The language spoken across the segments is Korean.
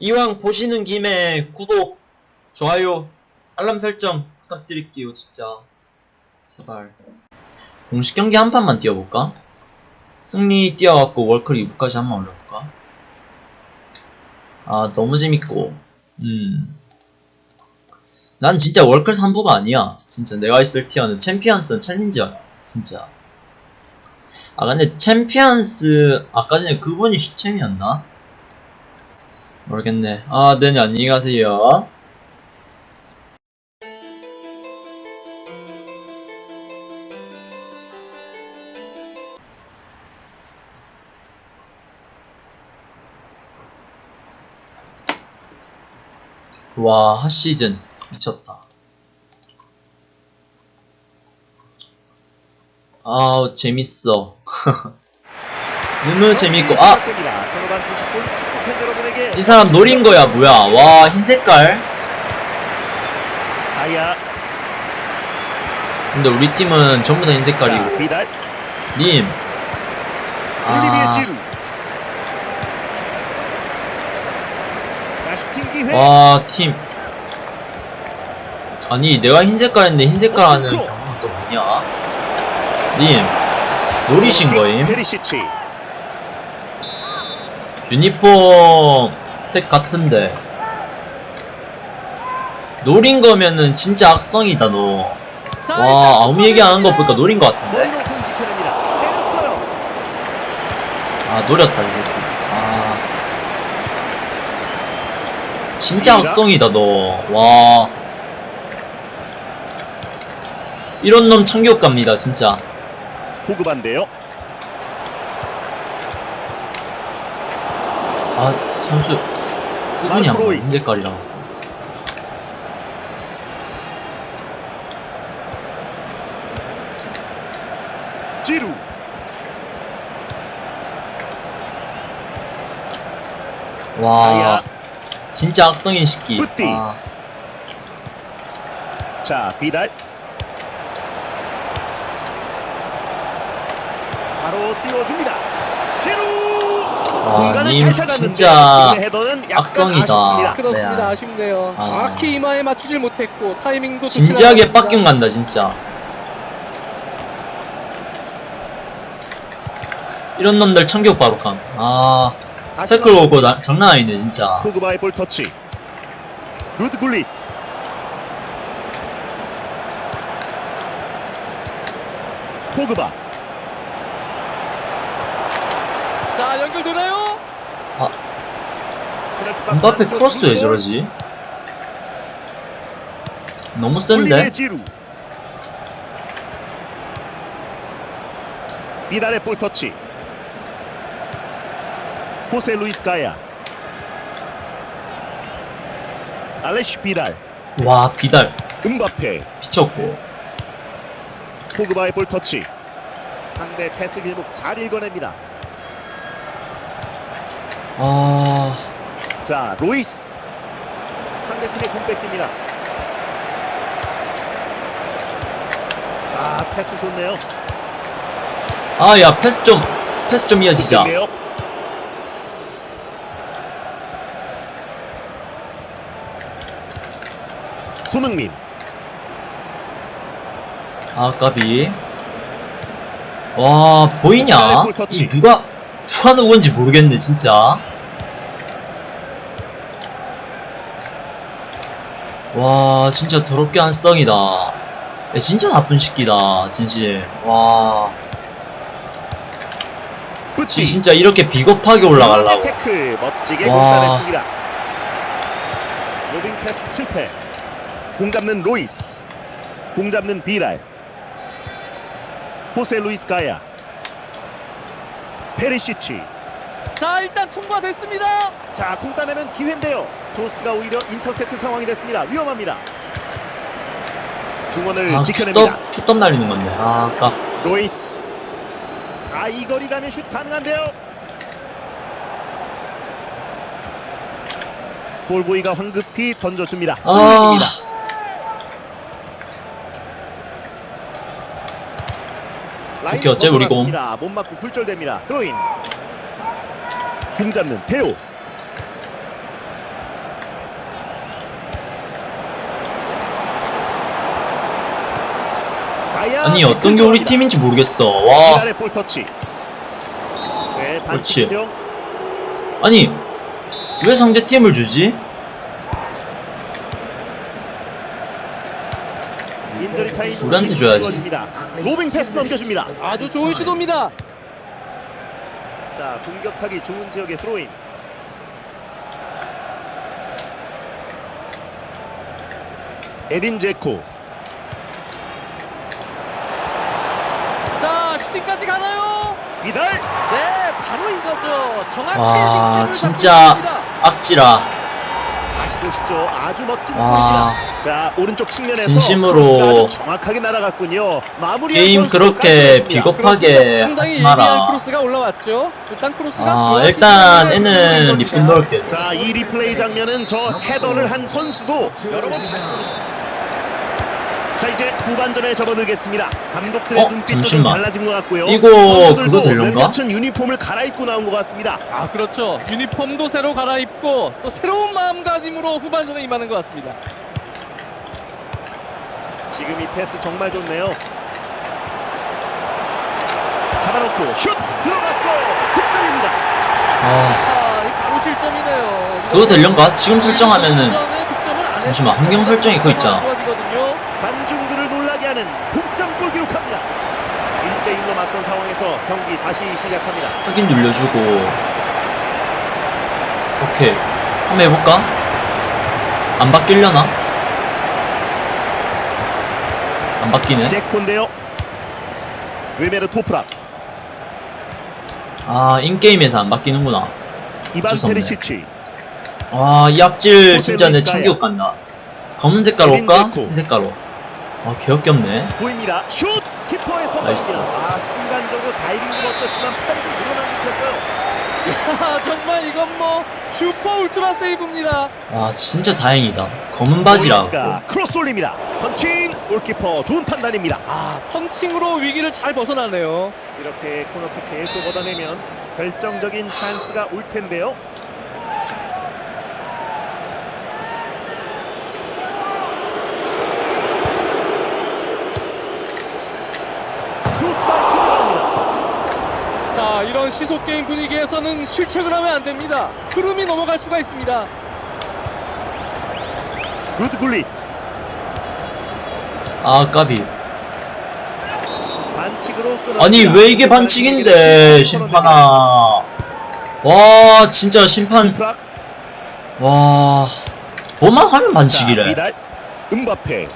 이왕 보시는 김에 구독, 좋아요, 알람 설정 부탁드릴게요, 진짜. 제발. 공식 경기 한 판만 뛰어볼까? 승리 뛰어갖고 월클 2부까지 한 번 올려볼까? 아, 너무 재밌고. 음. 난 진짜 월클 3부가 아니야. 진짜 내가 있을 tier는 챔피언스 챌린저야. 진짜. 아, 근데 챔피언스, 아까 전에 그분이 슈챔이었나? 모르겠네. 아, 네네, 안녕히 가세요. 와, 핫시즌. 미쳤다. 아우, 재밌어. 너무 재밌고, 아! 이 사람 노린 거야, 뭐야. 와, 흰 색깔. 아야 근데 우리 팀은 전부 다 흰 색깔이고. 자, 비달 님. 아, 와, 팀. 아니, 내가 흰 색깔인데 흰 색깔 하는 경우가 또 뭐냐? 님. 노리신 거임? 유니폼 색 같은데. 노린 거면은 진짜 악성이다, 너. 와, 아무 얘기 안 한 거 보니까 노린 거 같은데? 높은 지켜냅니다 때렸어요 아, 노렸다, 이 새끼. 아. 진짜 악성이다, 너. 와. 이런 놈 참교육 갑니다, 진짜. 보급한데요 아, 선수. 안 가, 흰 색깔이랑. 지루 와. 진짜 악성인 시끼. 아, 자 비달 바로 띄워줍니다 공간을 님잘 찾았는데 진짜 악성이다. 그렇습니다. 네. 아쉽네요. 아. 정확히 이마에 맞추질 못했고 타이밍도 진지하게. 빡경 간다, 진짜. 이런 놈들 참교육 바로 감. 아, 태클 오고 나, 장난 아니네, 진짜. 포그바의 볼 터치 루드 굴릿 포그바 자 연결 되나요? 음바페 크로스 왜 저러지? 너무 센데? 비달의 볼 터치 호세 루이스 가야 알레시 비달 와, 비달. 음바페 미쳤고. 포그바의 볼 터치 상대 패스 길목 잘 읽어냅니다 아, 자 로이스 상대팀의 공 뺏깁니다 아 패스 좋네요 아, 야, 패스 좀, 패스 좀 이어지자. 손흥민 아, 까비. 와, 보이냐? 이 누가, 누가 누군지 모르겠네, 진짜. 와, 진짜 더럽게 한 썽이다. 야, 진짜 나쁜 새끼다, 진실. 와, 지 진짜 이렇게 비겁하게 올라가려고. 와. 로빙 패스 실패 공 잡는 로이스 공 잡는 비달 호세 루이스 가야 페리시치 자 일단 통과됐습니다. 자, 공 따내면 기회인데요. 토스가 오히려 인터셉트 상황이 됐습니다. 위험합니다. 중원을 아, 지켜냅니다. 투톱 날리는 건데. 아, 아까. 로이스. 아, 이 거리라면 슛 가능한데요. 볼보이가 황급히 던져줍니다. 아. 오케이, 어째 우리 공. 못 맞고 굴절됩니다. 드로인. 공 잡는 대호. 아니 어떤 게 우리 팀인지 모르겠어. 와. 그렇지. 아니 왜 상대팀을 주지? 우리한테 줘야지. 로빙 패스 넘겨줍니다. 아주 좋은 시도입니다. 자, 공격하기 좋은 지역의 스로인. 에딘 제코. 자, 슈팅까지 가나요? 비달. 네, 바로 이거죠. 정확히 와, 득점을 진짜. 악지라 다시 보시죠. 아주 멋진 와 골입니다. 자, 오른쪽 측면에서 진심으로 정확하게 날아갔군요. 마무리 게임 그렇게 비겁하게 하지 마라 크로스가 올라왔죠. 일단 크로스가 아 일단 애는 리플 겁니다. 넣을게 자, 이 리플레이 장면은 저 헤더를 한 선수도 여러 번 다시. 자, 이제 후반전에 접어들겠습니다. 감독들의 어? 눈빛도 잠시만. 달라진 것 같고요. 이거 그거? 몇몇은 유니폼을 갈아입고 나온 것 같습니다. 아, 그렇죠. 유니폼도 새로 갈아입고 또 새로운 마음가짐으로 후반전에 임하는 것 같습니다. 지금 이 패스 정말 좋네요. 잡아놓고 슛 들어갔어요. 득점입니다. 아 아, 이 바로 실점이네요. 그거 되려나? 지금 설정하면은 후반전에 득점을 안 잠시만, 환경 설정이 그거 있잖아. 관중들을 놀라게 하는 동점골 기록합니다. 1대1로 맞선 상황에서 경기 다시 시작합니다. 확인 눌려주고 오케이 한번 해볼까? 안 바뀌려나? 안 바뀌네 제콘데요. 외메르 토프락, 아 인게임에서 안 바뀌는구나 이반. 페리시치, 와이 앞질 진짜 내 참교육 간다 검은 색깔로 올까? 흰 색깔로 아 개역겹네 보입니다. 슛! 키퍼의 나이스. 아, 순간적으로 다이빙도 멋졌지만 팔이 좀 늘어난 듯했어요. 아, 정말 이건 뭐 슈퍼 울트라 세이브입니다. 와 진짜 다행이다 검은 로이스가 크로스 올립니다. 펀칭! 골키퍼 좋은 판단입니다. 아, 펀칭으로 위기를 잘 벗어나네요. 이렇게 코너킥 계속 얻어내면 결정적인 찬스가 올 텐데요. 크로스바이 들어갑니다. 자, 이런 시소 게임 분위기에서는 실책을 하면 안 됩니다. 흐름이 넘어갈 수가 있습니다. 루드 굴릿 아 까비. 아니 왜 이게 반칙인데 심판아 와 진짜 심판 와 뭐만 하면 반칙이래 음바페.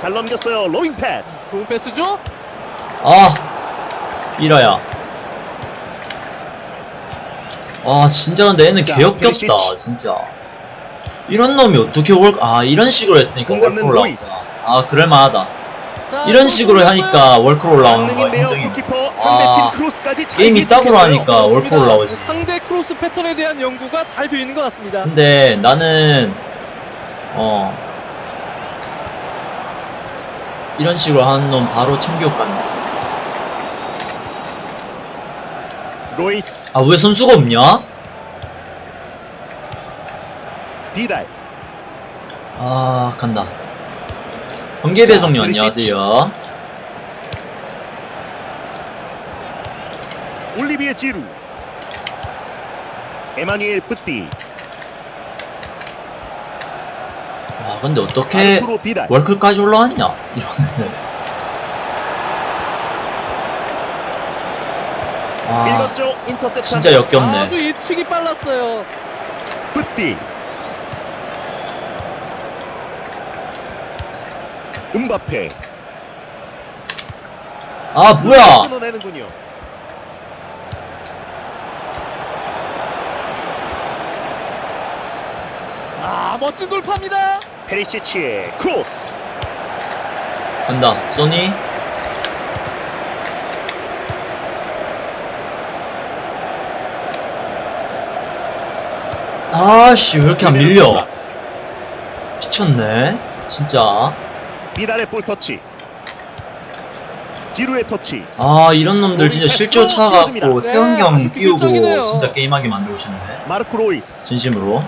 잘 넘겼어요. 로잉 패스. 좋은 패스죠? 아 이라야 아 진짜 근데 얘는 자, 개역겹다. 진짜 이런 놈이 어떻게 월아 이런 식으로 했으니까 월클. 올라왔구나 아 그럴만하다 자, 이런 식으로 하니까 월클 올라오는 거. 인정이 아 크로스까지 잘 게임 이따구로 예측했어요. 하니까 월클. 올라오지 상대 크로스 패턴에 대한 연구가 잘 되어 있는 것 같습니다. 근데 나는 어 이런 식으로 하는 놈 바로 참교육 간다 진짜. 로이스, 아 왜 선수가 없냐? 비달, 아 간다. 번개 배송님 자, 안녕하세요. 올리비에 지루, 에마니엘 뿌띠, 와 근데 어떻게 월클까지 올라왔냐 이러면은 와. 아, 진짜 역겹네 아주 예측이 빨랐어요. 뿌띠, 음바페. 아 뭐야 끊어내는군요. 아, 멋진 돌파입니다. 페리시치의 크로스. 간다 소니 아씨 왜 이렇게 안 밀려 미쳤네 진짜 비달의 볼 터치. 지루의 터치. 아 이런 놈들 진짜 실조 차갖고 네, 세운경 기술적이네요. 끼우고 진짜 게임하게 만들고 싶네 마르코 로이스. 진심으로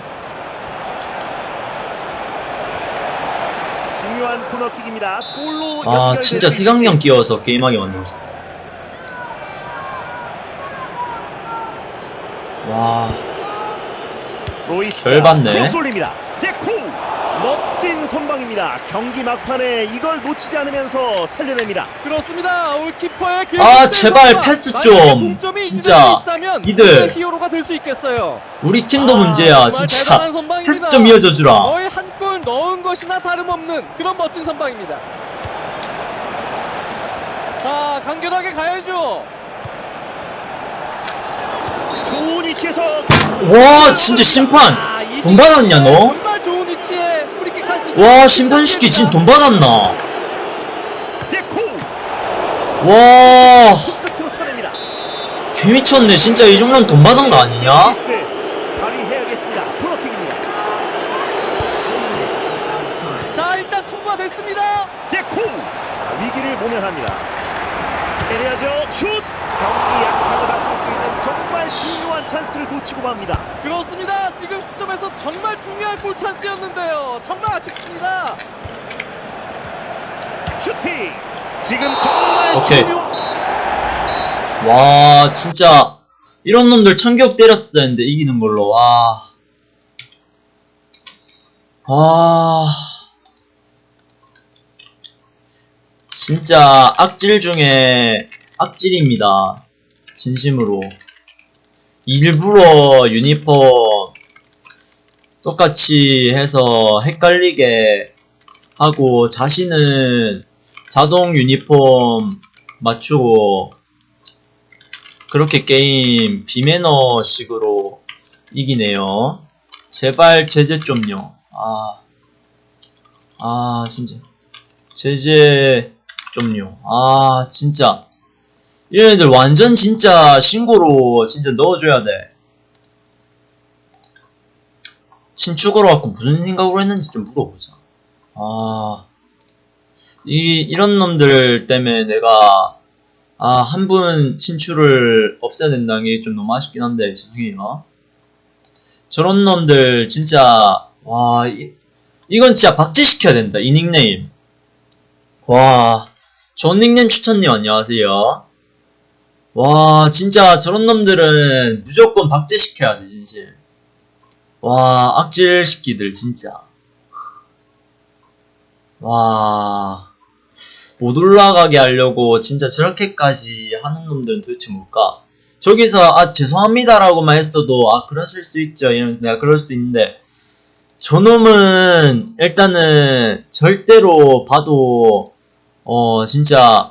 코너킥입니다. 골로 아 진짜 수 세강령 끼워서 게임하게 만들고 싶다 와 로이스 열받네. 제코 멋진 선방입니다. 경기 막판에 이걸 놓치지 않으면서 살려냅니다. 그렇습니다. 올키퍼의 길 아, 제발 패스 좀. 진짜. 이들. 히어로가 될 수 있겠어요. 우리 팀도 아, 문제야 진짜. 패스 좀 이어줘 주라 것이나 다름없는 그런 멋진 선방입니다. 자, 간결하게 가야죠. 좋은 위치에서 와 진짜 심판 아, 이돈 받았냐, 너? 정말 좋은 위치에 프리킥 찬스. 와 심판 시키 지금 돈 받았나 와. 개미쳤네 진짜 이 정도면 돈 받은 거 아니냐? 로이스 발휘해야겠습니다. 코너킥입니다. 자, 일단 통과됐습니다. 제코 위기를 모면합니다. 때려야죠. 슛 경기 약상을 바꿀 수 있는 정말 중요한 찬스를 놓치고 맙니다. 그렇습니다. 지금 시점에서 정말 중요한 골 찬스였는데요. 정말 아쉽습니다. 슈팅 지금 정말 오케이. 중요 와 진짜 이런 놈들 참격 때렸어야 했는데 이기는 걸로 와. 와. 진짜 악질 중에 악질입니다. 진심으로. 일부러 유니폼 똑같이 해서 헷갈리게 하고 자신은 자동 유니폼 맞추고 그렇게 게임 비매너 식으로 이기네요. 제발 제재 좀요. 아, 아 진짜 제재 좀요. 아 진짜 이런 애들 완전 진짜 신고로 진짜 넣어줘야 돼. 신축으로 갖고 무슨 생각으로 했는지 좀 물어보자. 아, 이 이런 놈들 때문에 내가 아, 한 분 친출을 없애야 된다는 게 좀 너무 아쉽긴 한데, 죄송해요. 저런 놈들, 진짜, 와, 이, 이건 진짜 박제시켜야 된다, 이 닉네임. 와, 닉네임 추천님 안녕하세요. 와, 진짜 저런 놈들은 무조건 박제시켜야 돼, 진실. 와, 악질 시키들, 진짜. 와. 못 올라가게 하려고 진짜 저렇게까지 하는 놈들은 도대체 뭘까? 저기서 아 죄송합니다라고만 했어도 아 그러실 수 있죠 이러면서 내가 그럴 수 있는데 저놈은 일단은 절대로 봐도 어 진짜